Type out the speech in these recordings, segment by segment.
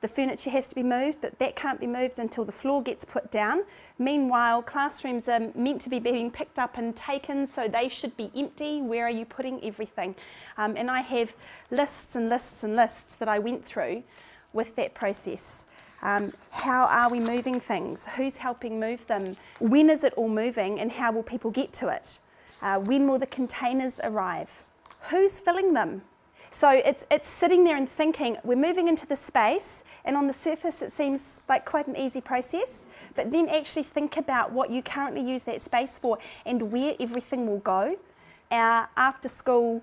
the furniture has to be moved, but that can't be moved until the floor gets put down. Meanwhile, classrooms are meant to be being picked up and taken, so they should be empty. Where are you putting everything? Um, and I have lists and lists and lists that I went through with that process. Um, how are we moving things? Who's helping move them? When is it all moving and how will people get to it? Uh, when will the containers arrive? Who's filling them? So it's, it's sitting there and thinking, we're moving into the space, and on the surface it seems like quite an easy process, but then actually think about what you currently use that space for and where everything will go. Our after school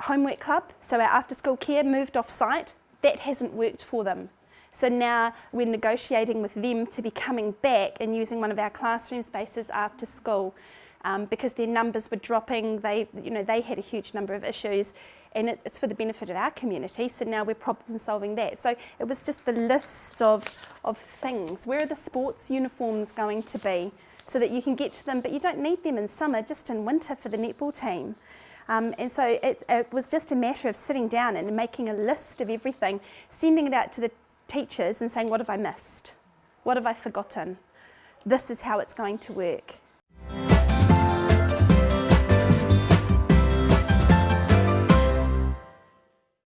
homework club, so our after school care moved off site, that hasn't worked for them. So now we're negotiating with them to be coming back and using one of our classroom spaces after school um, because their numbers were dropping. They, you know, they had a huge number of issues and it's, it's for the benefit of our community. So now we're problem solving that. So it was just the list of, of things. Where are the sports uniforms going to be? So that you can get to them, but you don't need them in summer, just in winter for the netball team. Um, and so it, it was just a matter of sitting down and making a list of everything, sending it out to the teachers and saying, what have I missed? What have I forgotten? This is how it's going to work.